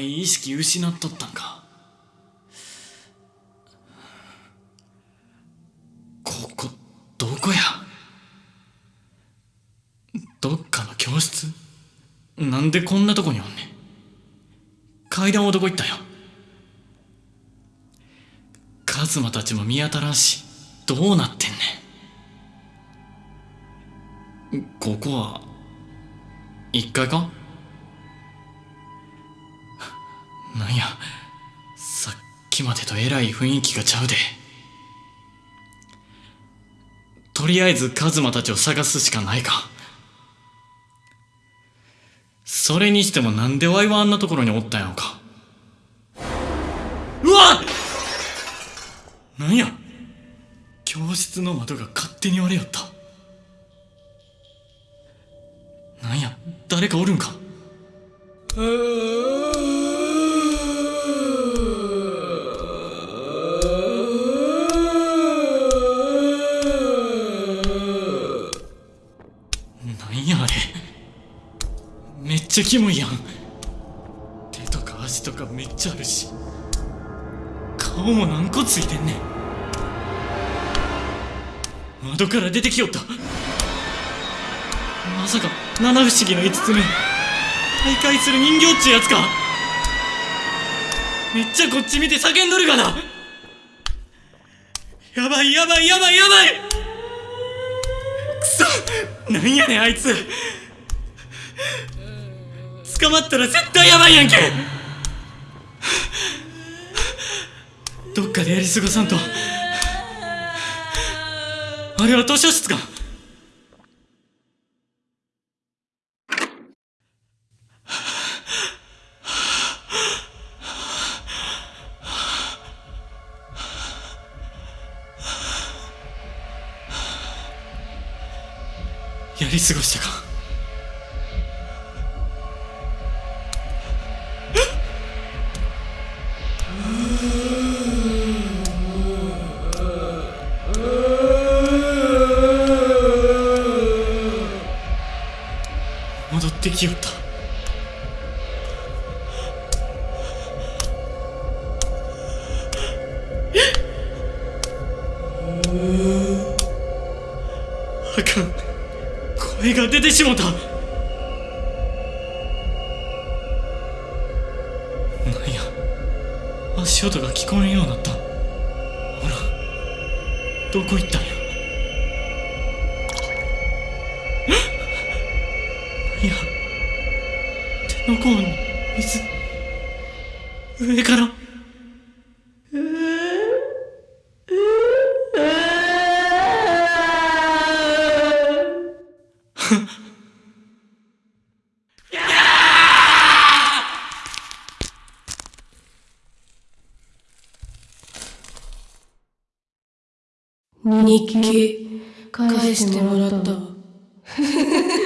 意識失っとったんか。ここどこや？どっかの教室？なんでこんなとこにおんねん？階段はどこ行ったよ。カズマたちも見当たらんしどうなってんねん。ここは1階か？なんやさっきまでとえらい雰囲気がちゃうで。とりあえずカズマたちを探すしかないか。それにしてもなんでワイはあんなところにおったんやろか。うわっ！なんや？教室の窓が勝手に割れよった。なんや？誰かおるんか？なんちゃキモいやん。手とか足とかめっちゃあるし。顔も何個ついてんねん。窓から出てきよった。まさか七不思議の五つ目。徘徊する人形っちゅうやつか。めっちゃこっち見て叫んどるがな。やばいやばいやばいやばい。くそなんやねんあいつ。捕まったら絶対やばいやんけ。どっかでやり過ごさんと。あれは図書室か。やり過ごしたか。ってきよった。あかん。声が出てしもた。なんや。足音が聞こえんようになった。ほら。どこ行ったんや。いや。手の甲に水。上から。日記返してもらった